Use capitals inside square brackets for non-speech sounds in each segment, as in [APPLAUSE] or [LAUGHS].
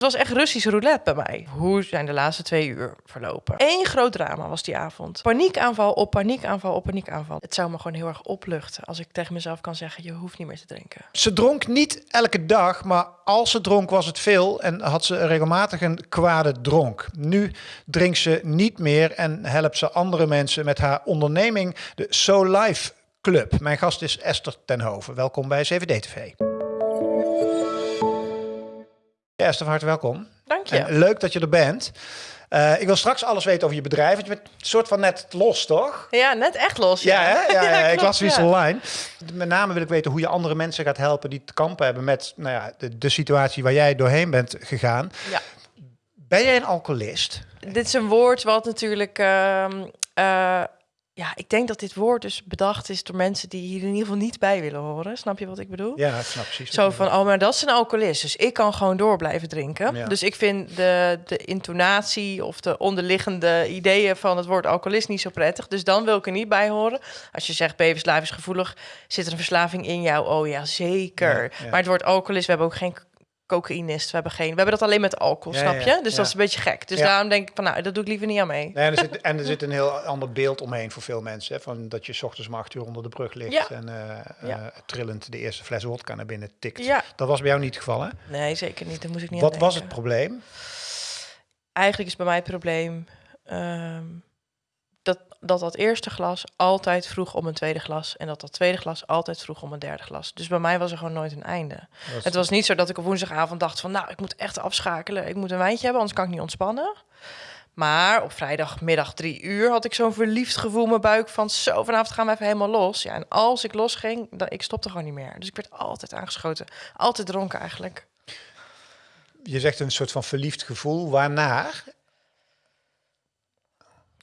Het was echt Russisch roulette bij mij. Hoe zijn de laatste twee uur verlopen? Eén groot drama was die avond. Paniekaanval op paniekaanval op paniekaanval. Het zou me gewoon heel erg opluchten als ik tegen mezelf kan zeggen: je hoeft niet meer te drinken. Ze dronk niet elke dag, maar als ze dronk was het veel en had ze regelmatig een kwade dronk. Nu drinkt ze niet meer en helpt ze andere mensen met haar onderneming, de So Life Club. Mijn gast is Esther Tenhoven. Welkom bij CVD TV. Ja, Esther, van harte welkom. Dank je. En leuk dat je er bent. Uh, ik wil straks alles weten over je bedrijf. Want je bent een soort van net los, toch? Ja, net echt los. Ja, Ja, hè? ja, [LAUGHS] ja, ik klopt, las iets online. Met name wil ik weten hoe je andere mensen gaat helpen die te kampen hebben met nou ja, de, de situatie waar jij doorheen bent gegaan. Ja. Ben jij een alcoholist? Dit is een woord wat natuurlijk. ehm, eh, ja, ik denk dat dit woord dus bedacht is door mensen die hier in ieder geval niet bij willen horen. Snap je wat ik bedoel? Ja, ik snap precies. Zo van, oh, maar dat is een alcoholist, dus ik kan gewoon door blijven drinken. Ja. Dus ik vind de, de intonatie of de onderliggende ideeën van het woord alcoholist niet zo prettig. Dus dan wil ik er niet bij horen. Als je zegt, ben je verslavingsgevoelig, zit er een verslaving in jou? Oh ja, zeker. Ja, ja. Maar het woord alcoholist, we hebben ook geen cocaïnist, we hebben geen, we hebben dat alleen met alcohol, snap ja, je? Dus ja. dat is een beetje gek. Dus daarom denk ik van, nou, dat doe ik liever niet aan mee. Nee, en, er zit, [LAUGHS] en er zit een heel ander beeld omheen voor veel mensen. Hè? Van dat je 's ochtends om acht uur onder de brug ligt en eh, eh, trillend de eerste fles wodka naar binnen tikt. Ja. Dat was bij jou niet het geval, hè? Nee, zeker niet. Daar moest ik niet Wat was het probleem? Eigenlijk is bij mij het probleem ehm, dat, dat dat eerste glas altijd vroeg om een tweede glas. En dat dat tweede glas altijd vroeg om een derde glas. Dus bij mij was er gewoon nooit een einde. Was- Het was niet zo dat ik op woensdagavond dacht van... nou, ik moet echt afschakelen. Ik moet een wijntje hebben, anders kan ik niet ontspannen. Maar op vrijdagmiddag drie uur had ik zo'n verliefd gevoel in mijn buik van... zo, vanavond gaan we even helemaal los. Ja, en als ik losging, dan, ik stopte gewoon niet meer. Dus ik werd altijd aangeschoten. Altijd dronken eigenlijk. Je zegt een soort van verliefd gevoel. Waarnaar?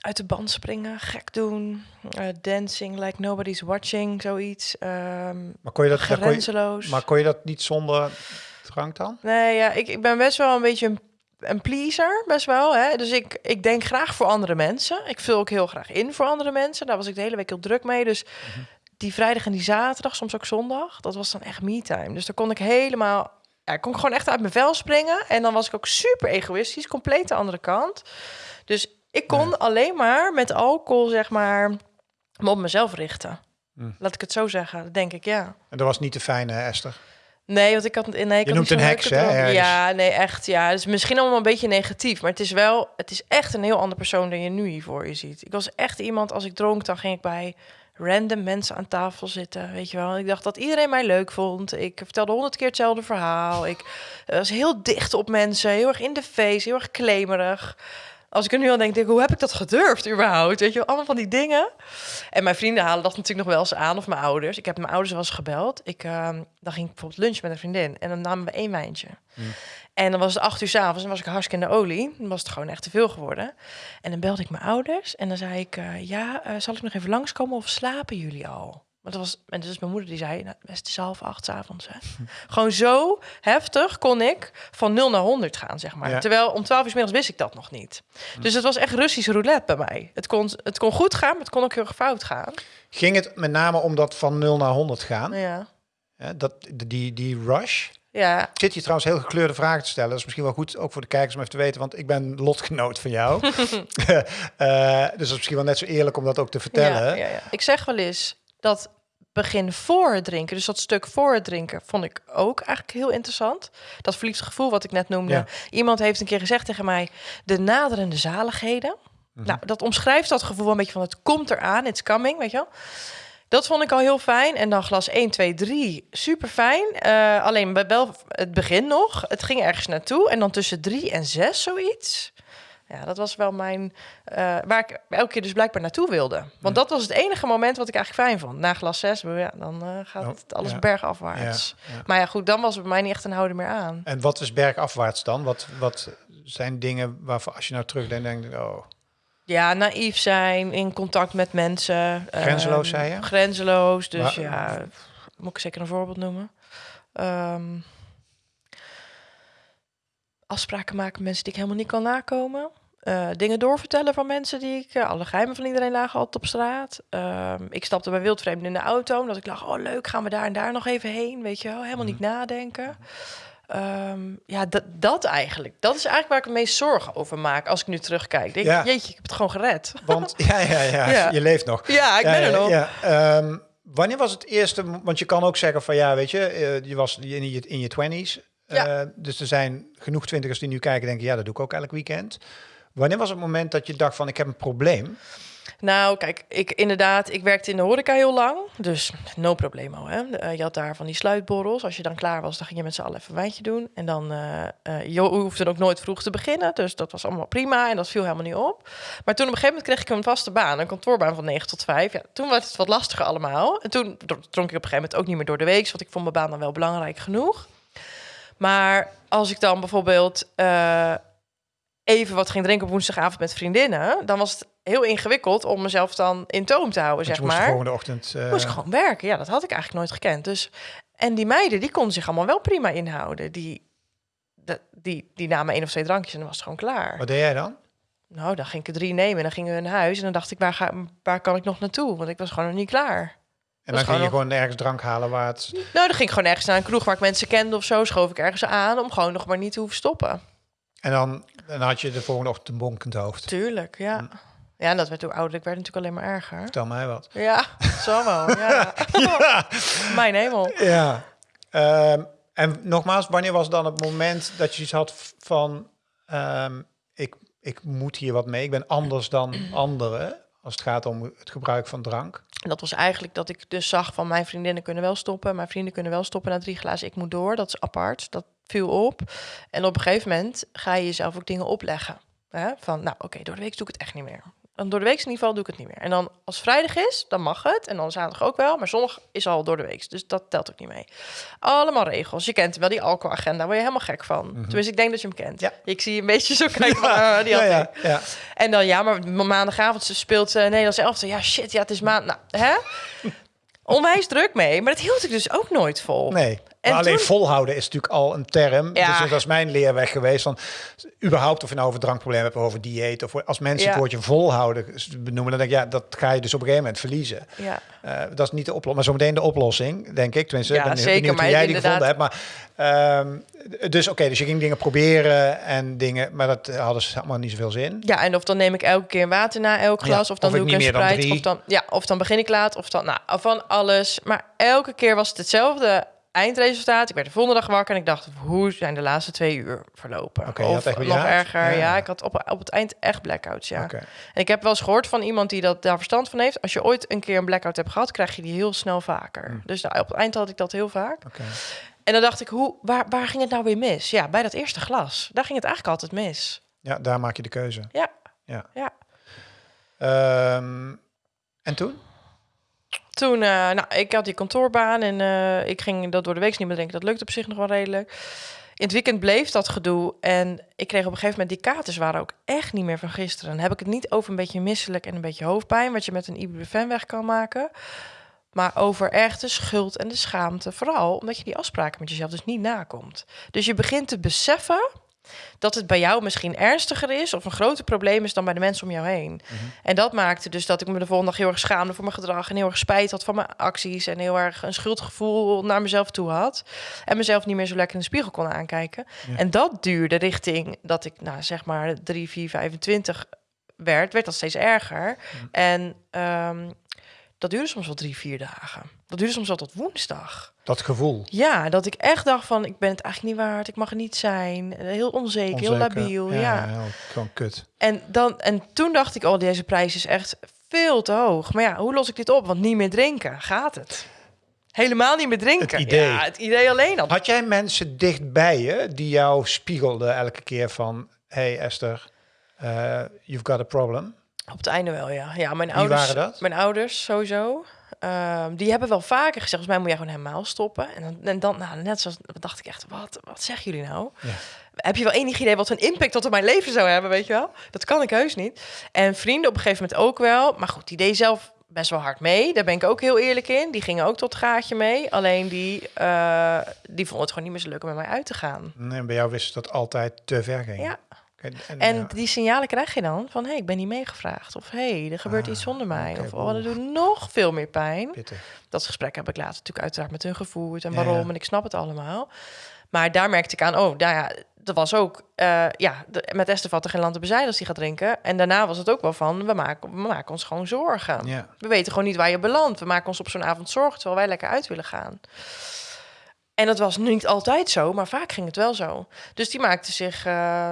Uit de band springen, gek doen, eh, dancing like nobody's watching, zoiets. Ehm Maar kon je dat, dat kon je, grenzeloos. maar kon je dat niet zonder drank dan? Nee, ja, ik, ik ben best wel een beetje een, een pleaser, best wel. Hè? Dus ik, ik denk graag voor andere mensen. Ik vul ook heel graag in voor andere mensen. Daar was ik de hele week heel druk mee. Dus die vrijdag en die zaterdag, soms ook zondag, dat was dan echt me-time. Dus daar kon ik helemaal... Ja, ik kon gewoon echt uit mijn vel springen. En dan was ik ook super egoïstisch, compleet de andere kant. Dus ik kon alleen maar met alcohol, zeg maar, me op mezelf richten. Hm. Laat ik het zo zeggen, dat denk ik, ja. En dat was niet de fijne, hè, Esther. Nee, want ik had nee, ik had noemt een heks, hè. Ja, nee, echt. Ja, is misschien allemaal een beetje negatief, maar het is wel, het is echt een heel ander persoon dan je nu hier voor je ziet. Ik was echt iemand, als ik dronk, dan ging ik bij random mensen aan tafel zitten, weet je wel. Ik dacht dat iedereen mij leuk vond. Ik vertelde honderd keer hetzelfde verhaal. Ik eh, was heel dicht op mensen, heel erg in de face, heel erg klemerig. Als ik er nu aan denk, denk ik, hoe heb ik dat gedurfd überhaupt? Weet je, allemaal van die dingen. En mijn vrienden halen dat natuurlijk nog wel eens aan, of mijn ouders. Ik heb mijn ouders wel eens gebeld. Ik, ehm, dan ging ik bijvoorbeeld lunch met een vriendin en dan namen we één wijntje. En dan was het acht uur s'avonds en was ik hartstikke in de olie. Dan was het gewoon echt te veel geworden. En dan belde ik mijn ouders en dan zei ik... eh, ja, eh, zal ik nog even langskomen of slapen jullie al? Dat was, en dus mijn moeder die zei, nou, het is half acht 's avonds. Hè? [LAUGHS] Gewoon zo heftig kon ik van 0 naar 100 gaan, zeg maar. Ja. Terwijl om 12 uur 's middags wist ik dat nog niet. Dus het was echt Russisch roulette bij mij. Het kon, het kon goed gaan, maar het kon ook heel erg fout gaan. Ging het met name om dat van 0 naar 100 gaan? Ja. Dat, die, die rush? Ja, zit hier trouwens heel gekleurde vragen te stellen. Dat is misschien wel goed, ook voor de kijkers om even te weten. Want ik ben lotgenoot van jou. [LAUGHS] [LAUGHS] Eh, dus dat is misschien wel net zo eerlijk om dat ook te vertellen. Ja, ja, ja. Ik zeg wel eens dat begin voor het drinken, dus dat stuk voor het drinken, vond ik ook eigenlijk heel interessant. Dat verliefd gevoel wat ik net noemde. Ja. Iemand heeft een keer gezegd tegen mij, de naderende zaligheden. Mhm. Nou, dat omschrijft dat gevoel een beetje van het komt eraan, it's coming, weet je wel. Dat vond ik al heel fijn. En dan glas 1, 2, 3, super fijn. Eh, alleen bij wel het begin nog. Het ging ergens naartoe. En dan tussen 3 en 6 zoiets. Ja, dat was wel mijn... eh, waar ik elke keer dus blijkbaar naartoe wilde. Want dat was het enige moment wat ik eigenlijk fijn vond. Na glas 6, ja, dan eh, gaat Oh, het alles ja. bergafwaarts. Maar ja, goed, dan was het bij mij niet echt een houden meer aan. En wat is bergafwaarts dan? Wat, wat zijn dingen waarvan als je nou terugdenkt, denk oh, Ja, naïef zijn, in contact met mensen. Grenzeloos, Ehm, zei je? Grenzeloos, dus Maar- ja, moet ik zeker een voorbeeld noemen. Ehm, afspraken maken met mensen die ik helemaal niet kan nakomen. Eh, dingen doorvertellen van mensen die ik... eh, alle geheimen van iedereen lagen altijd op straat. Ehm, ik stapte bij wildvreemden in de auto. Omdat ik lag, oh leuk, gaan we daar en daar nog even heen. Weet je wel, helemaal niet nadenken. Ehm, ja, dat, dat eigenlijk. Dat is eigenlijk waar ik het meest zorgen over maak als ik nu terugkijk. Denk, Ja. Jeetje, ik heb het gewoon gered. Want [LAUGHS] ja, ja, ja, Ja. je leeft nog. Ja, ik ben er nog. ja. Ehm, wanneer was het eerste? Want je kan ook zeggen van ja, weet je, eh, je was in je, in je 20s. Ja. Eh, dus er zijn genoeg twintigers die nu kijken, denken ja, dat doe ik ook elk weekend. Wanneer was het moment dat je dacht van ik heb een probleem? Nou, kijk, ik inderdaad, ik werkte in de horeca heel lang, dus no problemo. Hè? Eh, je had daar van die sluitborrels. Als je dan klaar was, dan ging je met z'n allen even een wijntje doen. En dan, eh eh, je hoefde ook nooit vroeg te beginnen, dus dat was allemaal prima en dat viel helemaal niet op. Maar toen op een gegeven moment kreeg ik een vaste baan, een kantoorbaan van 9 tot 5. Ja, toen werd het wat lastiger allemaal. En toen dro- dronk ik op een gegeven moment ook niet meer door de week, want ik vond mijn baan dan wel belangrijk genoeg. Maar als ik dan bijvoorbeeld eh, even wat ging drinken op woensdagavond met vriendinnen, dan was het heel ingewikkeld om mezelf dan in toom te houden, zeg moest de maar. volgende ochtend. eh, Moest ik gewoon werken. Ja, dat had ik eigenlijk nooit gekend. Dus, en die meiden, die konden zich allemaal wel prima inhouden. Die, die, die namen één of twee drankjes en dan was het gewoon klaar. Wat deed jij dan? Nou, dan ging ik er drie nemen en dan gingen we naar huis. En dan dacht ik, waar, ga, waar kan ik nog naartoe? Want ik was gewoon nog niet klaar. En dan ging je gewoon ergens drank halen waar het. Nou, dan ging ik gewoon ergens naar een kroeg waar ik mensen kende of zo. Schoof ik ergens aan om gewoon nog maar niet te hoeven stoppen. En dan, dan had je de volgende ochtend een bonkend hoofd. Tuurlijk, ja. Hm. Ja, en dat werd toen ouder. Ik werd natuurlijk alleen maar erger. Vertel mij wat. Ja, zo wel. [LAUGHS] Ja. ja. Mijn hemel. ja. Ehm, en nogmaals, wanneer was dan het moment dat je iets had van ehm, ik, ik moet hier wat mee. Ik ben anders dan anderen als het gaat om het gebruik van drank. En dat was eigenlijk dat ik dus zag van mijn vriendinnen kunnen wel stoppen. Mijn vrienden kunnen wel stoppen na drie glazen. Ik moet door. Dat is apart. Dat viel op. En op een gegeven moment ga je jezelf ook dingen opleggen. Hè? Van, nou oké, door de week doe ik het echt niet meer. En door de week in ieder geval doe ik het niet meer. En dan als vrijdag is, dan mag het. En dan zaterdag ook wel. Maar zondag is al door de week. Dus dat telt ook niet mee. Allemaal regels. Je kent wel die alcoholagenda. Daar word je helemaal gek van. Tenminste, ik denk dat je hem kent. Ja. Ik zie je een beetje zo [LAUGHS] kijken van, ah, die ja, ja, ja. En dan, ja, maar ma- maandagavond ze speelt uh, Nederlands elftal. Ja, shit, ja, het is maand... Nou, hè? [LAUGHS] Onwijs druk mee. Maar dat hield ik dus ook nooit vol. Nee. En alleen toen- volhouden is natuurlijk al een term. Ja. Dus dat is mijn leerweg geweest. Van, überhaupt of je nou over drankproblemen hebt of over dieet. Of als mensen Ja. het woordje volhouden benoemen, dan denk ik, ja, dat ga je dus op een gegeven moment verliezen. Ja. Eh, dat is niet de oplossing, maar zometeen de oplossing, denk ik. Tenminste, Ja, ik ben zeker, maar jij die inderdaad- gevonden hebt. Maar, ehm, dus oké, dus je ging dingen proberen en dingen, maar dat hadden ze allemaal niet zoveel zin. Ja, en of dan neem ik elke keer water na elk Ja, glas. of dan of doe ik niet een dan Sprite. Of dan, ja, of dan begin ik laat. Of dan, nou, van alles. Maar elke keer was het hetzelfde eindresultaat. Ik werd de volgende dag wakker en ik dacht, hoe zijn de laatste twee uur verlopen? Oké, je of echt nog erger. Ja. Ja. ik had op, op het eind echt blackouts, ja. En ik heb wel eens gehoord van iemand die dat, daar verstand van heeft. Als je ooit een keer een blackout hebt gehad, krijg je die heel snel vaker. Hm. Dus nou, op het eind had ik dat heel vaak. En dan dacht ik, hoe, waar, waar ging het nou weer mis? Ja, bij dat eerste glas. Daar ging het eigenlijk altijd mis. Ja, daar maak je de keuze. Ja. Ja. Ja. Ehm, en toen? Toen, eh, nou, ik had die kantoorbaan en eh, ik ging dat door de week niet meer drinken. Dat lukte op zich nog wel redelijk. In het weekend bleef dat gedoe en ik kreeg op een gegeven moment die katers waren ook echt niet meer van gisteren. Dan heb ik het niet over een beetje misselijk en een beetje hoofdpijn, wat je met een ibuprofen weg kan maken. Maar over echt de schuld en de schaamte. Vooral omdat je die afspraken met jezelf dus niet nakomt. Dus je begint te beseffen dat het bij jou misschien ernstiger is of een groter probleem is dan bij de mensen om jou heen. En dat maakte dus dat ik me de volgende dag heel erg schaamde voor mijn gedrag en heel erg spijt had van mijn acties en heel erg een schuldgevoel naar mezelf toe had en mezelf niet meer zo lekker in de spiegel kon aankijken. Ja. En dat duurde richting dat ik, nou zeg maar 3, 4, 25 werd, werd dat steeds erger. En ehm, dat duurde soms wel drie, vier dagen. Dat duurde soms wel tot woensdag. Dat gevoel. Ja, dat ik echt dacht van, ik ben het eigenlijk niet waard, ik mag er niet zijn. Heel onzeker, heel labiel, ja. heel- gewoon kut. En, dan, en toen dacht ik, oh, deze prijs is echt veel te hoog. Maar ja, hoe los ik dit op? Want niet meer drinken, gaat het? Helemaal niet meer drinken. Het idee. Ja, het idee alleen al. Had jij mensen dichtbij je die jou spiegelden elke keer van... Hey Esther, eh, you've got a problem. Op het einde wel, ja. Ja, mijn Wie ouders. waren dat? Mijn ouders sowieso. Ehm, die hebben wel vaker gezegd, volgens mij moet jij gewoon helemaal stoppen. En dan, en dan nou, net zoals, dacht ik echt, wat, wat zeggen jullie nou? Ja. Heb je wel enig idee wat een impact dat op mijn leven zou hebben, weet je wel? Dat kan ik heus niet. En vrienden op een gegeven moment ook wel. Maar goed, die deed zelf best wel hard mee. Daar ben ik ook heel eerlijk in. Die gingen ook tot het gaatje mee. Alleen die, eh, die vonden het gewoon niet meer zo leuk om met mij uit te gaan. En bij jou wist dat altijd te ver ging. Ja. En, En ja. die signalen krijg je dan van, hé, hey, ik ben niet meegevraagd. Of hé, hey, er gebeurt Ah, iets zonder mij. of oh, dat doet nog veel meer pijn. pittig. Dat gesprek heb ik later natuurlijk uiteraard met hun gevoerd. En waarom, ja. en ik snap het allemaal. Maar daar merkte ik aan, oh, nou ja, dat was ook, eh, ja, de, met Esther valt er geen land te bezijden als die gaat drinken. En daarna was het ook wel van, we maken, we maken ons gewoon zorgen. We weten gewoon niet waar je belandt. We maken ons op zo'n avond zorgen, terwijl wij lekker uit willen gaan. En dat was niet altijd zo, maar vaak ging het wel zo. Dus die maakten zich, eh,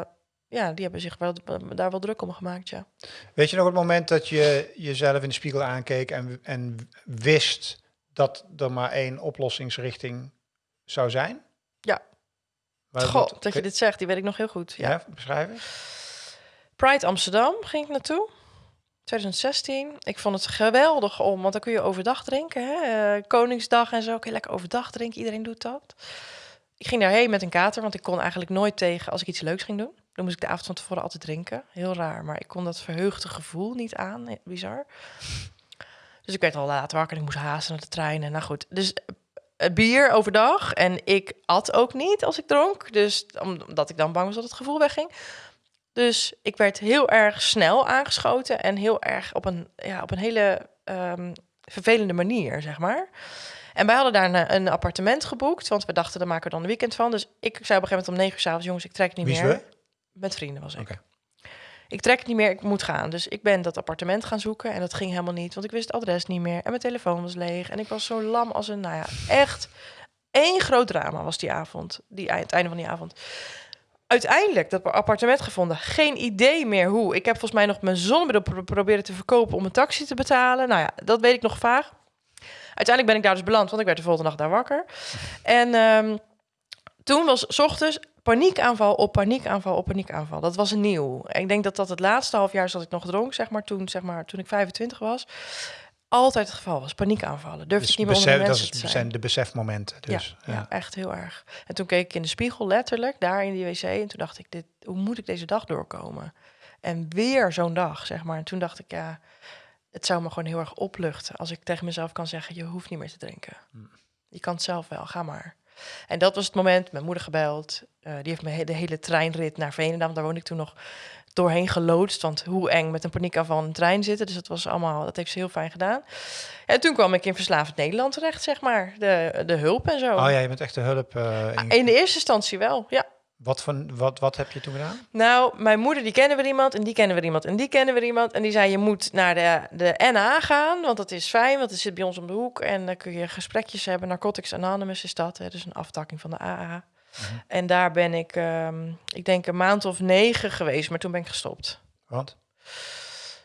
ja, die hebben zich wel, daar wel druk om gemaakt, ja. Weet je nog het moment dat je jezelf in de spiegel aankeek en, en wist dat er maar één oplossingsrichting zou zijn? Ja. Maar Goh, dat je dit zegt, die weet ik nog heel goed. Ja. Ja, beschrijven? Pride Amsterdam ging ik naartoe. 2016. Ik vond het geweldig om, want dan kun je overdag drinken. Hè? Eh, Koningsdag en zo. Kun je lekker overdag drinken. Iedereen doet dat. Ik ging daarheen met een kater, want ik kon eigenlijk nooit tegen als ik iets leuks ging doen. Dan moest ik de avond van tevoren altijd drinken. Heel raar, maar ik kon dat verheugde gevoel niet aan. Eh, Bizar. Dus ik werd al laat wakker en ik moest haasten naar de trein. En nou goed, dus eh, bier overdag. En ik at ook niet als ik dronk. Dus omdat ik dan bang was dat het gevoel wegging. Dus ik werd heel erg snel aangeschoten en heel erg op een, ja, op een hele ehm, vervelende manier, zeg maar. En wij hadden daar een, een appartement geboekt, want we dachten, daar maken we dan een weekend van. Dus ik zei op een gegeven moment om negen uur s'avonds, jongens, ik trek niet Wie meer. Met vrienden was ik. Ik trek het niet meer, ik moet gaan. Dus ik ben dat appartement gaan zoeken en dat ging helemaal niet, want ik wist het adres niet meer en mijn telefoon was leeg en ik was zo lam als een, nou ja, echt één groot drama was die avond, die, het einde van die avond. Uiteindelijk dat appartement gevonden, geen idee meer hoe. Ik heb volgens mij nog mijn zonnebril pro- proberen te verkopen om een taxi te betalen. Nou ja, dat weet ik nog vaag. Uiteindelijk ben ik daar dus beland, want ik werd de volgende dag daar wakker. En ehm, toen was 's ochtends paniekaanval op paniekaanval op paniekaanval. Dat was nieuw. En ik denk dat dat het laatste half jaar dat ik nog dronk, zeg maar, toen, zeg maar, toen ik 25 was. Altijd het geval was, paniekaanvallen. Durfde Dus ik niet meer onder besef, de dat is, te zijn. zijn de besefmomenten. Dus, ja, ja. echt heel erg. En toen keek ik in de spiegel, letterlijk, daar in die wc. En toen dacht ik, dit, hoe moet ik deze dag doorkomen? En weer zo'n dag, zeg maar. En toen dacht ik, ja, het zou me gewoon heel erg opluchten... als ik tegen mezelf kan zeggen, je hoeft niet meer te drinken. Je kan het zelf wel, ga maar. En dat was het moment, mijn moeder gebeld. Eh, die heeft me de hele treinrit naar Veenendaal, daar woonde ik toen nog doorheen geloodst. Want hoe eng met een paniekaanval in een trein zitten. Dus dat was allemaal, dat heeft ze heel fijn gedaan. En toen kwam ik in Verslavend Nederland terecht, zeg maar. De, de hulp en zo. Oh ja, je bent echt de hulp. eh, in- In de eerste instantie wel, ja. wat, van, wat, wat heb je toen gedaan? Nou, mijn moeder, die kennen we iemand en die kennen we iemand en die kennen we iemand. En die zei, je moet naar de, de NA gaan, want dat is fijn, want het zit bij ons om de hoek. En dan kun je gesprekjes hebben. Narcotics Anonymous is dat, hè, dus een aftakking van de AA. En daar ben ik, ehm, ik denk een maand of negen geweest, maar toen ben ik gestopt. Want?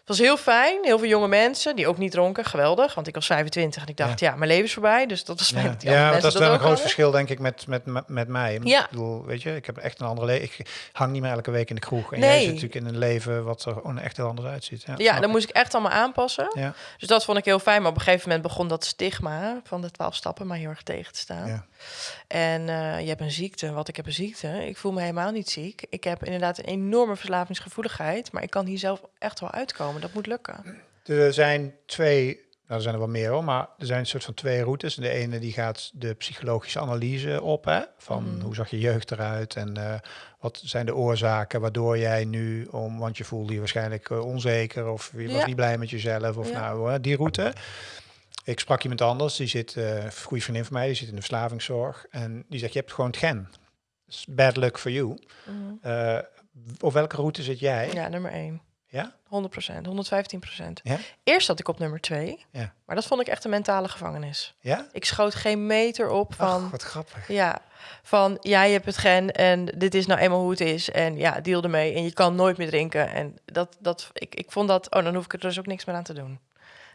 Het was heel fijn, heel veel jonge mensen die ook niet dronken, geweldig. Want ik was 25 en ik dacht, ja, mijn leven is voorbij, dus dat was fijn. Ja, dat ja is wel een groot hadden. verschil, denk ik, met, met, met, mij. Ja. Ik bedoel, weet je, ik heb echt een andere leven. Ik hang niet meer elke week in de kroeg. En Nee. jij zit natuurlijk in een leven wat er gewoon echt heel anders uitziet. Ja, Ja, dan ik. moest ik echt allemaal aanpassen. Ja, Dus dat vond ik heel fijn. Maar op een gegeven moment begon dat stigma van de twaalf stappen maar heel erg tegen te staan. En eh, je hebt een ziekte. Wat ik heb een ziekte. Ik voel me helemaal niet ziek. Ik heb inderdaad een enorme verslavingsgevoeligheid. Maar ik kan hier zelf echt wel uitkomen. Dat moet lukken. Er zijn twee, nou er zijn er wel meer hoor, maar er zijn een soort van twee routes. De ene die gaat de psychologische analyse op, hè, van Mhm. hoe zag je jeugd eruit en eh, wat zijn de oorzaken waardoor jij nu, om, want je voelde je waarschijnlijk eh, onzeker of je was niet blij met jezelf of Ja. nou, die route. Ik sprak iemand anders, die zit, eh, een goede vriendin van mij, die zit in de verslavingszorg en die zegt, je hebt gewoon het gen. Bad luck for you. Eh, op welke route zit jij? Ja, nummer één. Ja? 100 procent, 115 procent. Ja? Eerst zat ik op nummer twee. Ja. Maar dat vond ik echt een mentale gevangenis. Ja? Ik schoot geen meter op van... Ach, wat grappig. Ja, van ja, je hebt het gen en dit is nou eenmaal hoe het is. En ja, deal ermee. En je kan nooit meer drinken. En dat, dat, ik, ik vond dat, oh, dan hoef ik er dus ook niks meer aan te doen.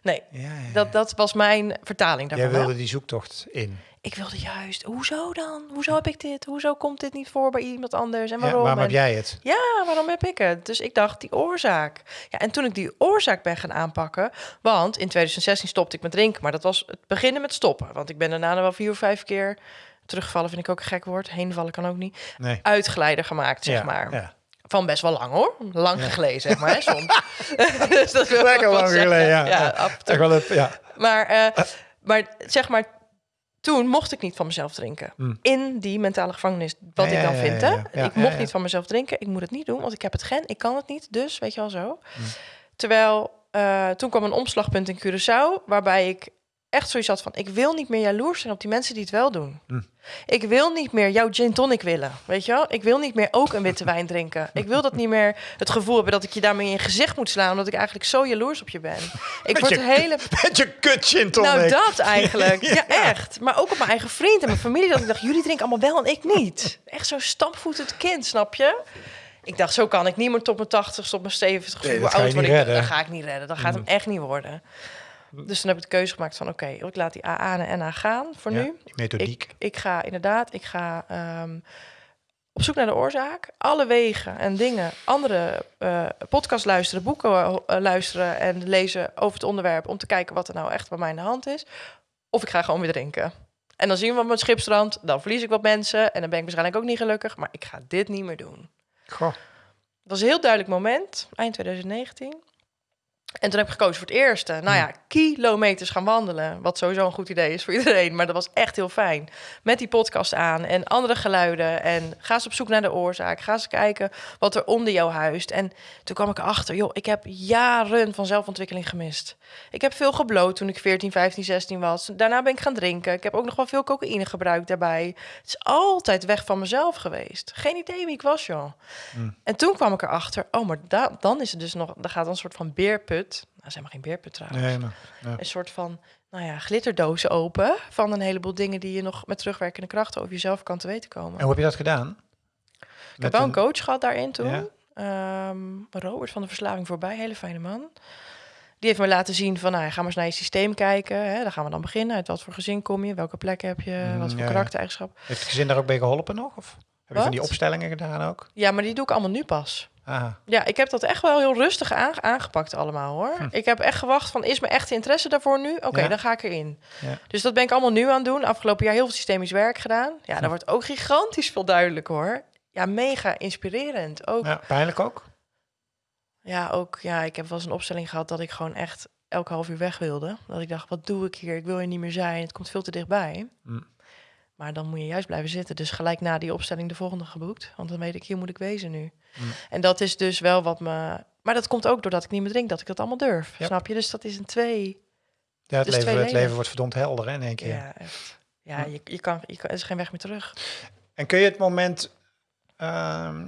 Nee, Ja, ja, ja. dat, dat was mijn vertaling daarvan. Jij wilde die zoektocht in. Ik wilde juist, hoezo dan? Hoezo heb ik dit? Hoezo komt dit niet voor bij iemand anders? En Ja, waarom? waarom heb jij het? ja, waarom heb ik het? Dus ik dacht, die oorzaak. Ja, en toen ik die oorzaak ben gaan aanpakken... want in 2016 stopte ik met drinken... maar dat was het beginnen met stoppen. Want ik ben daarna nog wel vier of vijf keer... terugvallen vind ik ook een gek woord. Heenvallen kan ook niet. Nee. Uitgeleider gemaakt, zeg ja, maar. Ja. Van best wel lang, hoor. Lang Ja. geleden, zeg maar, hè, soms. [LAUGHS] dus dat wil Lekker wel lang geleden, ja. ja Ja. af en toe. Ja. Maar, eh, maar zeg maar, toen mocht ik niet van mezelf drinken. Mm. In die mentale gevangenis, wat Ja, ik dan vind. Hè? ik mocht niet van mezelf drinken. Ik moet het niet doen, want ik heb het gen. Ik kan het niet, dus weet je wel zo. Mm. Terwijl, eh, toen kwam een omslagpunt in Curaçao... waarbij ik echt zoiets had van... ik wil niet meer jaloers zijn op die mensen die het wel doen. Hm. Ik wil niet meer jouw gin tonic willen, weet je wel? Ik wil niet meer ook een witte [LAUGHS] wijn drinken. Ik wil dat niet meer het gevoel hebben dat ik je daarmee in je gezicht moet slaan... omdat ik eigenlijk zo jaloers op je ben. Ik Met word je- hele... [LAUGHS] Met je kut gin tonic. Nou, dat eigenlijk. [LAUGHS] Ja, echt. Maar ook op mijn eigen vriend en mijn familie. Dat ik dacht, jullie drinken allemaal wel en ik niet. Echt zo'n stampvoetend kind, snap je? Ik dacht, zo kan ik niet meer tot mijn 80 tot mijn 70 Nee, hoe oud word ik. Dat ga ik niet redden. Dat gaat hem echt niet worden. Dus toen heb ik de keuze gemaakt van, oké, ik laat die AA en NA gaan voor Ja, nu. die methodiek. Ik, ik ga inderdaad, ik ga ehm, op zoek naar de oorzaak. Alle wegen en dingen, andere eh podcasts luisteren, boeken eh, luisteren en lezen over het onderwerp om te kijken wat er nou echt bij mij in de hand is. Of ik ga gewoon weer drinken. En dan zien we op mijn schipstrand, dan verlies ik wat mensen en dan ben ik waarschijnlijk ook niet gelukkig, maar ik ga dit niet meer doen. Goh. Het was een heel duidelijk moment, eind 2019. En toen heb ik gekozen voor het eerste. Nou ja, kilometers gaan wandelen. Wat sowieso een goed idee is voor [LAUGHS] iedereen. Maar dat was echt heel fijn. Met die podcast aan en andere geluiden. En ga eens op zoek naar de oorzaak. Ga eens kijken wat er onder jou huist. En toen kwam ik erachter, joh, ik heb jaren van zelfontwikkeling gemist. Ik heb veel gebloot toen ik 14, 15, 16 was. Daarna ben ik gaan drinken. Ik heb ook nog wel veel cocaïne gebruikt daarbij. Het is altijd weg van mezelf geweest. Geen idee wie ik was, joh. En toen kwam ik erachter, oh, maar da- dan is het dus nog, dan gaat een soort van beerput. Nou, zeg maar geen beerput trouwens. Nee, maar, ja. Een soort van, nou ja, glitterdozen open van een heleboel dingen die je nog met terugwerkende krachten over jezelf kan te weten komen. En hoe heb je dat gedaan? ik heb wel een coach gehad daarin toen. Ja. Ehm, Robert van de Verslaving voorbij, hele fijne man. Die heeft me laten zien van, nou, ja, ga maar eens naar je systeem kijken. Hè. Daar gaan we dan beginnen. Uit wat voor gezin kom je? Welke plek heb je? Mm, wat voor ja, karaktereigenschap? Heeft het gezin daar ook bij geholpen nog? Of heb je van die opstellingen gedaan ook? Ja, maar die doe ik allemaal nu pas. Aha. Ja, ik heb dat echt wel heel rustig aan- aangepakt allemaal hoor. Hm. Ik heb echt gewacht van, is mijn echte interesse daarvoor nu? Oké, Ja. dan ga ik erin. Ja. Dus dat ben ik allemaal nu aan het doen. Afgelopen jaar heel veel systemisch werk gedaan. Ja, Hm. dat wordt ook gigantisch veel duidelijk hoor. Ja, mega inspirerend. Ook, ja. Ja, pijnlijk ook? ook, ja, ik heb wel eens een opstelling gehad dat ik gewoon echt elke half uur weg wilde. Dat ik dacht, wat doe ik hier? Ik wil hier niet meer zijn. Het komt veel te dichtbij. Hm. Maar dan moet je juist blijven zitten. Dus gelijk na die opstelling de volgende geboekt. Want dan weet ik, hier moet ik wezen nu. Mm. En dat is dus wel wat me... Maar dat komt ook doordat ik niet meer drink, dat ik dat allemaal durf. Ja. Snap je? Dus dat is een twee... Ja, het, Dus leven, het leven wordt verdomd helder hè, in één keer. Ja, echt. Ja, je, je, kan, je kan... Er is geen weg meer terug. En kun je het moment... ehm,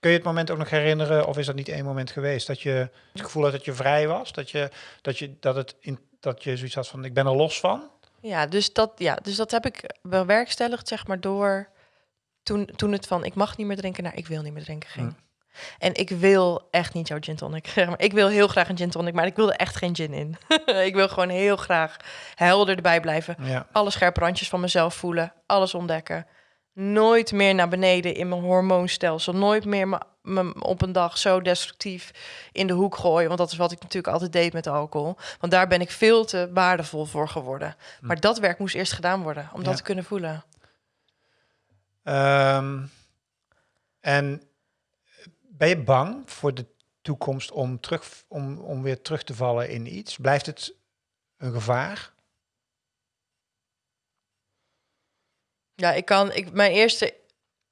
kun je het moment ook nog herinneren, of is dat niet één moment geweest, dat je het gevoel had dat je vrij was? Dat je, dat je, dat het in, dat je zoiets had van, ik ben er los van? Ja, dus dat, ja, dus dat heb ik bewerkstelligd, zeg maar, door... Toen, toen het van, ik mag niet meer drinken, naar ik wil niet meer drinken ging. En ik wil echt niet jouw gin tonic. Zeg [LAUGHS] maar, ik wil heel graag een gin tonic, maar ik wil er echt geen gin in. [LAUGHS] ik wil gewoon heel graag helder erbij blijven. Ja. alle scherpe randjes van mezelf voelen, alles ontdekken. Nooit meer naar beneden in mijn hormoonstelsel. Nooit meer me, me op een dag zo destructief in de hoek gooien. Want dat is wat ik natuurlijk altijd deed met alcohol. Want daar ben ik veel te waardevol voor geworden. Maar dat werk moest eerst gedaan worden om dat te kunnen voelen. Ehm, en ben je bang voor de toekomst om, terug, om, om weer terug te vallen in iets? Blijft het een gevaar? Ja, ik kan. Ik, mijn, eerste,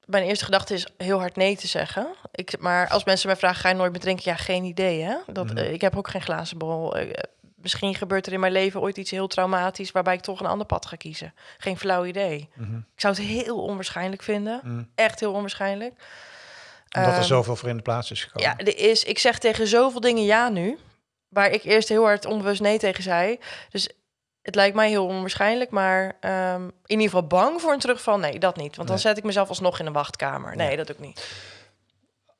mijn eerste gedachte is heel hard nee te zeggen. Ik, maar als mensen mij vragen: ga je nooit meer drinken? Ja, geen idee. Hè? Dat, Mhm. eh, ik heb ook geen glazen bol. Eh, misschien gebeurt er in mijn leven ooit iets heel traumatisch waarbij ik toch een ander pad ga kiezen. Geen flauw idee. Mhm. Ik zou het heel onwaarschijnlijk vinden. Mhm. Echt heel onwaarschijnlijk. Omdat er Ehm, zoveel voor in de plaats is gekomen. Ja, er is, ik zeg tegen zoveel dingen ja nu. Waar ik eerst heel hard onbewust nee tegen zei. Dus het lijkt mij heel onwaarschijnlijk. Maar ehm, in ieder geval bang voor een terugval. Nee, dat niet. Want dan Nee. zet ik mezelf alsnog in een wachtkamer. Nee, Ja. dat ik niet.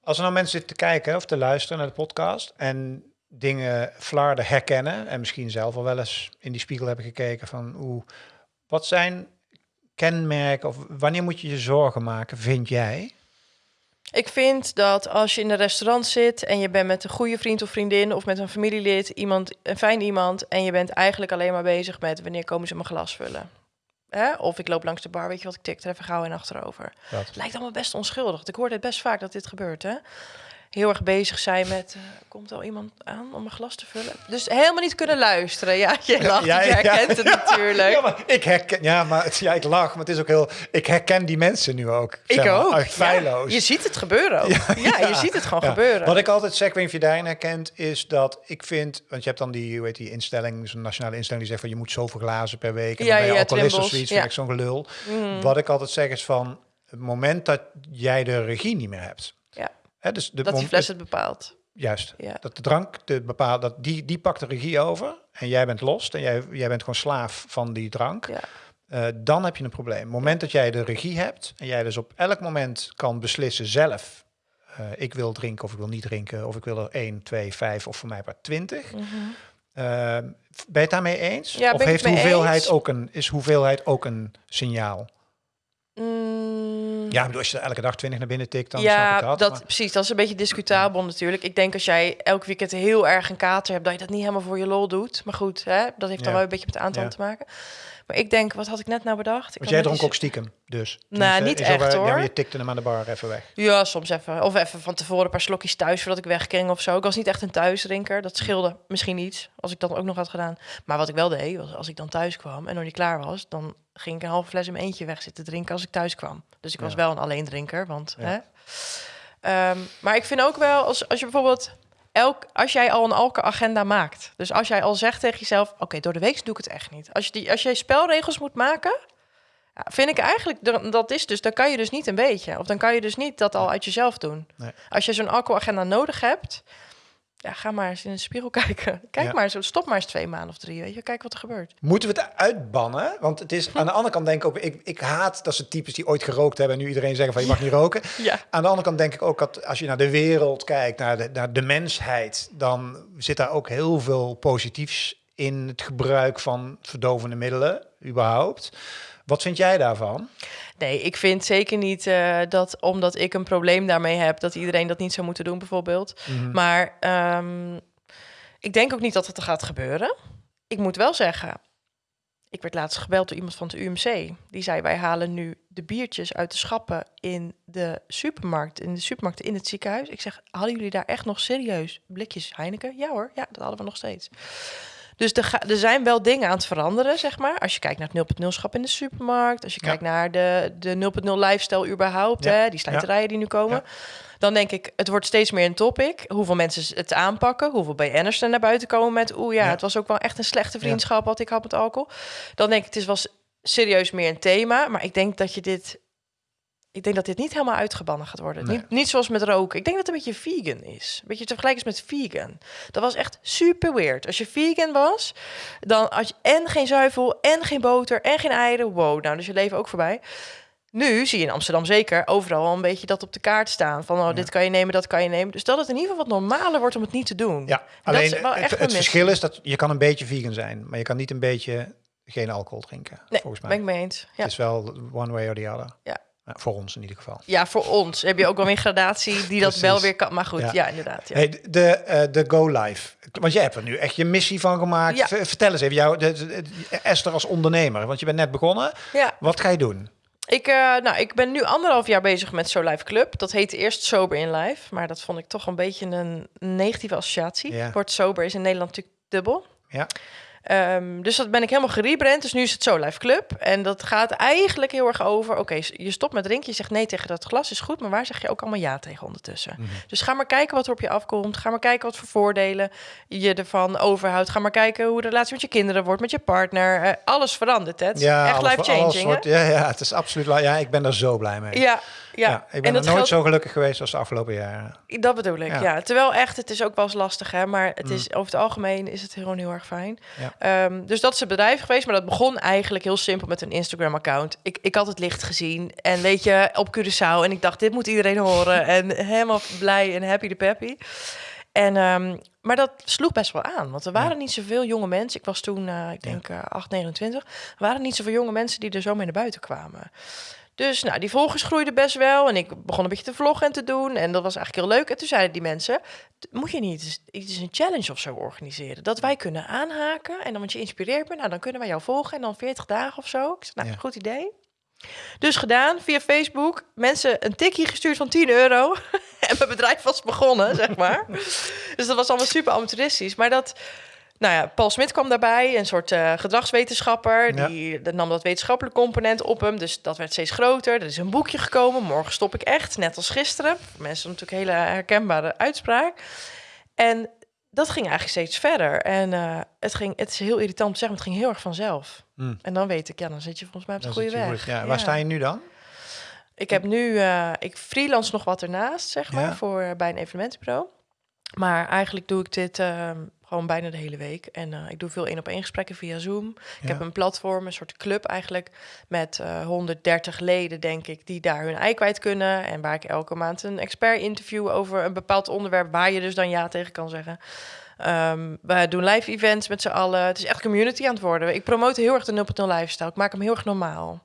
Als er nou mensen zitten te kijken of te luisteren naar de podcast en dingen flarden herkennen en misschien zelf al wel eens in die spiegel hebben gekeken van hoe, wat zijn kenmerken of wanneer moet je je zorgen maken, vind jij? Ik vind dat als je in een restaurant zit en je bent met een goede vriend of vriendin of met een familielid, iemand, een fijn iemand, en je bent eigenlijk alleen maar bezig met wanneer komen ze mijn glas vullen. Hè? Of ik loop langs de bar, weet je wat, ik tik er even gauw in achterover. Dat. Het lijkt allemaal best onschuldig. Ik hoor het best vaak dat dit gebeurt, hè? Heel erg bezig zijn met... eh, komt al iemand aan om een glas te vullen? Dus helemaal niet kunnen luisteren. Ja, je lacht, Ja, je ja. herkent het natuurlijk. Ja, maar ik herken, ja, maar het, ja, ik lach, maar het is ook heel. Ik herken die mensen nu ook. ik zeg maar, ook. Feilloos. Ja, je ziet het gebeuren ook. Ja, je ziet het gewoon Ja. gebeuren. Wat ik altijd zeg, of je daarin herkent, is dat ik vind, want je hebt dan die, hoe heet die instelling, zo'n nationale instelling die zegt van je moet zoveel glazen per week en Ja, dan ben je ja, alcoholist of zoiets, ja. vind ik zo'n gelul. Mm. Wat ik altijd zeg is van het moment dat jij de regie niet meer hebt. Hè, dus de dat die fles het bepaalt. Juist. Ja. Dat de drank, de bepaal, dat die, die pakt de regie over en jij bent los en jij, jij bent gewoon slaaf van die drank. Ja. Eh, dan heb je een probleem. Het moment dat jij de regie hebt en jij dus op elk moment kan beslissen zelf, eh, ik wil drinken of ik wil niet drinken, of ik wil er 1, 2, 5 of voor mij maar 20. Mhm. Eh, ben je het daarmee eens? Ja, of heeft hoeveelheid eens. ook een, is hoeveelheid ook een signaal? Mm. Ja, bedoel, als je elke dag 20 naar binnen tikt, dan snap Ja, ik dat. dat, maar- precies. Dat is een beetje discutabel natuurlijk. Ik denk als jij elk weekend heel erg een kater hebt, dat je dat niet helemaal voor je lol doet. Maar goed, hè, dat heeft dan Ja. wel een beetje met aantal Ja. te maken. Maar ik denk, wat had ik net nou bedacht? Ik Want jij dronk ook stiekem, dus. Nou, niet echt, Ja, maar hoor. je tikte hem aan de bar even weg. Ja, soms even. Of even van tevoren een paar slokjes thuis voordat ik wegging of zo. Ik was niet echt een thuisdrinker. Dat scheelde misschien iets als ik dat ook nog had gedaan. Maar wat ik wel deed, was als ik dan thuis kwam en nog niet klaar was, dan ging ik een halve fles in mijn eentje weg zitten drinken als ik thuis kwam. Dus ik was Ja. wel een alleendrinker, want Ja. hè. Ehm, maar ik vind ook wel, als, als je bijvoorbeeld elk, als jij al een alcoholagenda maakt. Dus als jij al zegt tegen jezelf, oké, door de week doe ik het echt niet. Als je die, als jij spelregels moet maken, ja, vind ik eigenlijk, dat- dat is dus, dan kan je dus niet een beetje. Of dan kan je dus niet dat al uit jezelf doen. Nee. Als je zo'n alcoholagenda nodig hebt, ja, ga maar eens in de spiegel [LAUGHS] kijken. Kijk Ja. maar eens, stop maar eens twee maanden of drie, weet je. Kijk wat er gebeurt. Moeten we het uitbannen? Want het is aan de andere kant denk ik ook, ik, ik haat dat ze types die ooit gerookt hebben en nu iedereen zeggen van je mag niet roken. [LAUGHS] Ja. Aan de andere kant denk ik ook dat als je naar de wereld kijkt, naar de, naar de mensheid, dan zit daar ook heel veel positiefs in het gebruik van verdovende middelen, überhaupt. Wat vind jij daarvan? Nee, ik vind zeker niet eh, dat omdat ik een probleem daarmee heb, dat iedereen dat niet zou moeten doen, bijvoorbeeld. Mhm. Maar ehm, ik denk ook niet dat het er gaat gebeuren. Ik moet wel zeggen, ik werd laatst gebeld door iemand van het UMC. Die zei, wij halen nu de biertjes uit de schappen in de supermarkt, in de supermarkt in het ziekenhuis. Ik zeg, hadden jullie daar echt nog serieus blikjes Heineken? Ja hoor, ja, dat hadden we nog steeds. Dus er, ga- er zijn wel dingen aan het veranderen, zeg maar. Als je kijkt naar het 0.0 schap in de supermarkt. Als je Ja. kijkt naar de, de 0.0 lifestyle überhaupt, Ja. hè, die slijterijen die nu komen. Dan denk ik, het wordt steeds meer een topic. Hoeveel mensen het aanpakken. Hoeveel BN'ers er naar buiten komen met... oeh ja, het was ook wel echt een slechte vriendschap... wat ik had met alcohol. Dan denk ik, het is wel serieus meer een thema. Maar ik denk dat je dit... Ik denk dat dit niet helemaal uitgebannen gaat worden. Nee. Niet, niet zoals met roken. Ik denk dat het een beetje vegan is. Een beetje te vergelijken is met vegan. Dat was echt super weird. Als je vegan was, dan had je en geen zuivel, en geen boter, en geen eieren. Wow, nou, dus je leven ook voorbij. Nu zie je in Amsterdam zeker overal een beetje dat op de kaart staan. Van, oh, dit kan je nemen, dat kan je nemen. Dus dat het in ieder geval wat normaler wordt om het niet te doen. Ja, dat alleen is wel het, echt verschil is dat je kan een beetje vegan zijn, maar je kan niet een beetje geen alcohol drinken, Nee, volgens mij. ben ik mee eens. Ja. Het is wel one way or the other. Ja. Nou, voor ons in ieder geval. ja, voor ons heb je ook wel weer gradatie die dat wel weer kan. Maar goed, Ja. ja, inderdaad. Ja. Hey, de, eh, de Go Live. Want jij hebt er nu echt je missie van gemaakt. Ja. Vertel eens even, jou, de, Esther als ondernemer. Want je bent net begonnen. ja. Wat ga je doen? Ik, eh, nou, ik ben nu anderhalf jaar bezig met So Life Club. Dat heette eerst Sober in Life, maar dat vond ik toch een beetje een negatieve associatie. Ja. Wordt sober is in Nederland natuurlijk dubbel. Ja. Ehm, dus dat ben ik helemaal gerebrand. Dus nu is het So Life Club. En dat gaat eigenlijk heel erg over... oké, je stopt met drinken, je zegt nee tegen dat glas, is goed... maar waar zeg je ook allemaal ja tegen ondertussen? Mhm. Dus ga maar kijken wat er op je afkomt. Ga maar kijken wat voor voordelen je ervan overhoudt. Ga maar kijken hoe de relatie met je kinderen wordt, met je partner. Eh, alles verandert, hè? Het Ja, echt life-changing, Ja, ja, het is absoluut. Ja, ik ben er zo blij mee. Ja, ja. Ja, ik ben nooit geldt- zo gelukkig geweest als de afgelopen jaren. Dat bedoel ik, Ja. ja. Terwijl echt, het is ook wel eens lastig, hè. Maar het Mm. is, over het algemeen is het gewoon heel erg fijn. Ja. Ehm, dus dat is het bedrijf geweest. Maar dat begon eigenlijk heel simpel met een Instagram-account. Ik, ik had het licht gezien. En weet je, op Curaçao. En ik dacht, dit moet iedereen horen. [LAUGHS] en helemaal blij en happy de peppy. En, ehm, maar dat sloeg best wel aan. Want er waren Ja. niet zoveel jonge mensen. Ik was toen, eh, ik denk, eh 8, 29. Er waren niet zoveel jonge mensen die er zo mee naar buiten kwamen. Dus nou, die volgers groeiden best wel. En ik begon een beetje te vloggen en te doen. En dat was eigenlijk heel leuk. En toen zeiden die mensen... "D- moet je niet iets een challenge of zo organiseren? Dat wij kunnen aanhaken. En dan, want je inspireert me, nou, dan kunnen wij jou volgen. En dan 40 dagen of zo. Ik zei, nou, Ja. goed idee. Dus gedaan, via Facebook. Mensen een tikkie gestuurd van 10 euro. [LAUGHS] en mijn bedrijf was begonnen, zeg maar. [LAUGHS] dus dat was allemaal super amateuristisch. Maar dat, nou ja, Paul Smit kwam daarbij, een soort uh, gedragswetenschapper. Ja. Die dat nam dat wetenschappelijke component op hem. Dus dat werd steeds groter. Er is een boekje gekomen. Morgen stop ik echt, net als gisteren. Voor mensen natuurlijk een hele herkenbare uitspraak. En dat ging eigenlijk steeds verder. En uh, het, ging, het is heel irritant om te zeggen, maar het ging heel erg vanzelf. Hmm. En dan weet ik, ja, dan zit je volgens mij op de Dan goede weg. goed. Ja, Waar sta je nu dan? Ik heb nu, uh, ik freelance nog wat ernaast, zeg maar, Ja. voor, bij een evenementenbureau. Maar eigenlijk doe ik dit uh, gewoon bijna de hele week. En uh, ik doe veel één op één gesprekken via Zoom. Ik heb een platform, een soort club eigenlijk, met uh, 130 leden, denk ik, die daar hun ei kwijt kunnen. En waar ik elke maand een expert interview over een bepaald onderwerp, waar je dus dan ja tegen kan zeggen. Um, we doen live events met z'n allen. Het is echt community aan het worden. Ik promote heel erg de 0.0 lifestyle. Ik maak hem heel erg normaal.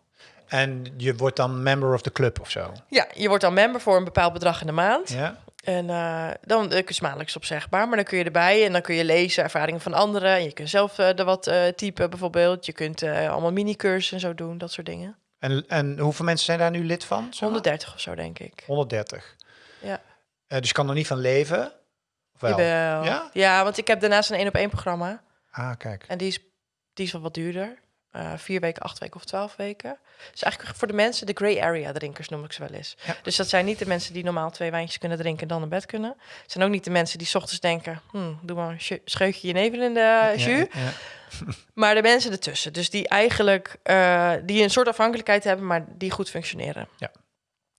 En je wordt dan member of the club of zo? Ja, je wordt dan member voor een bepaald bedrag in de maand. Ja. En uh, dan uh, is maandelijks opzegbaar, maar dan kun je erbij en dan kun je lezen ervaringen van anderen. En je kunt zelf uh, er wat typen bijvoorbeeld. Je kunt allemaal mini-cursussen en zo doen, dat soort dingen. En, en hoeveel mensen zijn daar nu lid van? zeg maar? 130 of zo, denk ik. 130. Ja. dus je kan er niet van leven? Wel? Jawel. Ja? ja, want ik heb daarnaast een één op één programma. Ah, kijk. En die is, die is wel wat duurder. Uh, vier weken, acht weken of twaalf weken. Dus eigenlijk voor de mensen, de grey area drinkers noem ik ze wel eens. Ja. Dus dat zijn niet de mensen die normaal twee wijntjes kunnen drinken en dan naar bed kunnen. Het zijn ook niet de mensen die 's ochtends denken, hm, doe maar een sch- scheutje jenever in de jus. Ja, ja. [LAUGHS] Maar de mensen ertussen, dus die eigenlijk uh, die een soort afhankelijkheid hebben, maar die goed functioneren. Ja.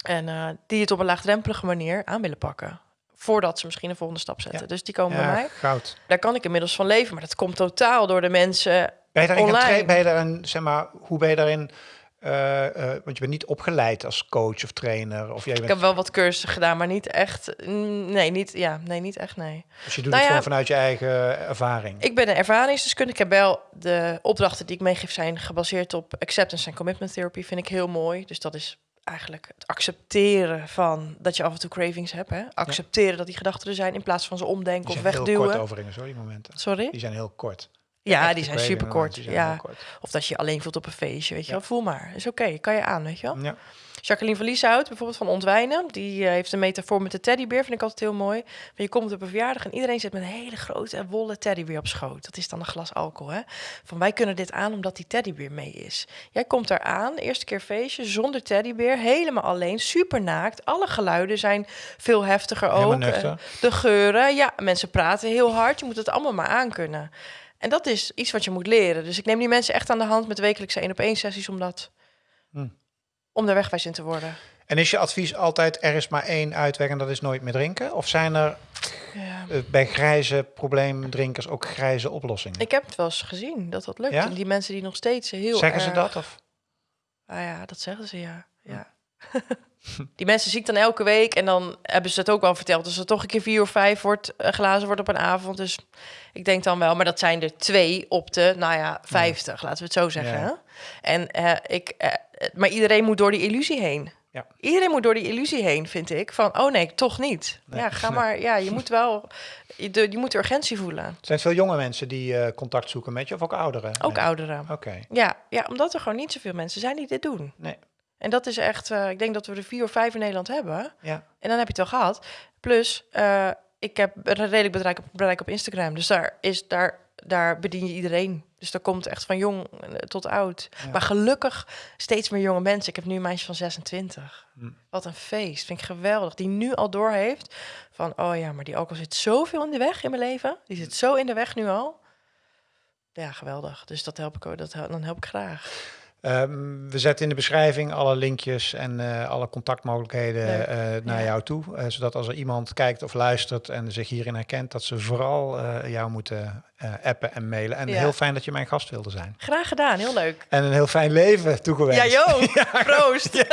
En uh, die het op een laagdrempelige manier aan willen pakken. Voordat ze misschien een volgende stap zetten. Ja. Dus die komen Ja, bij mij. goud. Daar kan ik inmiddels van leven. Maar dat komt totaal door de mensen Ben je daarin Online. ben je daarin, zeg maar, hoe ben je daarin, eh, eh, want je bent niet opgeleid als coach of trainer, of jij Ik bent, heb wel wat cursussen gedaan, maar niet echt. mm, Nee, niet, ja, nee, niet echt, nee. dus je doet nou het ja, gewoon vanuit je eigen ervaring. Ik ben een ervaringsdeskundige. Ik heb wel de opdrachten die ik meegeef zijn gebaseerd op acceptance en commitment therapy. Vind ik heel mooi. Dus dat is eigenlijk het accepteren van dat je af en toe cravings hebt. Hè? Accepteren dat die gedachten er zijn in plaats van ze omdenken Die of zijn heel kort wegduwen. overigens hoor, die momenten. Sorry? Die zijn heel kort. Ja, die zijn super kort. Ja. kort. Of dat je je alleen voelt op een feestje, weet je wel. Voel maar. Is oké, kan je aan, weet je wel. Ja. Jacqueline van Lieshout, bijvoorbeeld van Ontwijnen, die eh, heeft een metafoor met de teddybeer, vind ik altijd heel mooi. Want je komt op een verjaardag en iedereen zit met een hele grote en wollen teddybeer op schoot. Dat is dan een glas alcohol, hè. Van wij kunnen dit aan omdat die teddybeer mee is. Jij komt daar aan, eerste keer feestje, zonder teddybeer, helemaal alleen, super naakt. Alle geluiden zijn veel heftiger ook. de geuren, ja, mensen praten heel hard. Je moet het allemaal maar aankunnen. En dat is iets wat je moet leren. Dus ik neem die mensen echt aan de hand met wekelijkse één op één sessies om dat... Hm. Om daar wegwijs in te worden. En is je advies altijd, er is maar één uitweg en dat is nooit meer drinken? Of zijn er Ja. eh, bij grijze probleemdrinkers ook grijze oplossingen? Ik heb het wel eens gezien dat dat lukt. Ja? Die mensen die nog steeds heel Zeggen ze dat? Of? Ah ja, dat zeggen ze, ja. ja. [LAUGHS] die mensen zie ik dan elke week en dan hebben ze het ook wel verteld. Dus er toch een keer vier of vijf wordt, eh, glazen wordt op een avond. Dus ik denk dan wel, maar dat zijn er twee op de, nou ja, vijftig, laten we het zo zeggen. Ja. En eh, ik, eh, maar iedereen moet door die illusie heen. Ja. Iedereen moet door die illusie heen, vind ik. Van, oh nee, toch niet. Nee. Ja, ga maar. Ja, je [LAUGHS] moet wel, je, de- je moet de urgentie voelen. Zijn het veel jonge mensen die contact zoeken met je of ook ouderen? Ook Nee. ouderen. Oké. Ja, ja, omdat er gewoon niet zoveel mensen zijn die dit doen. Nee. En dat is echt, eh, ik denk dat we er vier of vijf in Nederland hebben. Ja. En dan heb je het wel gehad. Plus, eh, ik heb een redelijk bereik op, bereik op Instagram. Dus daar, is, daar, daar bedien je iedereen. Dus daar komt echt van jong eh, tot oud. Ja. Maar gelukkig steeds meer jonge mensen. Ik heb nu een meisje van 26. Hm. Wat een feest. Vind ik geweldig. Die nu al doorheeft van, oh ja, maar die alcohol zit zoveel in de weg in mijn leven. Die zit zo in de weg nu al. Ja, geweldig. Dus dat help ik ook. Dat, dan help ik graag. Ehm, we zetten in de beschrijving alle linkjes en eh, alle contactmogelijkheden eh, naar Ja. jou toe. eh, zodat als er iemand kijkt of luistert en zich hierin herkent, dat ze vooral jou moeten eh, appen en mailen. En Ja. heel fijn dat je mijn gast wilde zijn. Graag gedaan. Heel leuk. En een heel fijn leven toegewenst. Ja, joh. [LAUGHS] Proost.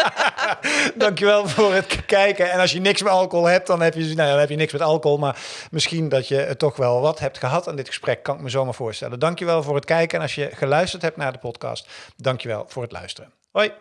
Dankjewel voor het kijken. En als je niks met alcohol hebt, dan heb je, nou, ja, dan heb je niks met alcohol. Maar misschien dat je toch wel wat hebt gehad aan dit gesprek, kan ik me zomaar voorstellen. Dankjewel voor het kijken. En als je geluisterd hebt naar de podcast, dankjewel voor het luisteren. Hoi.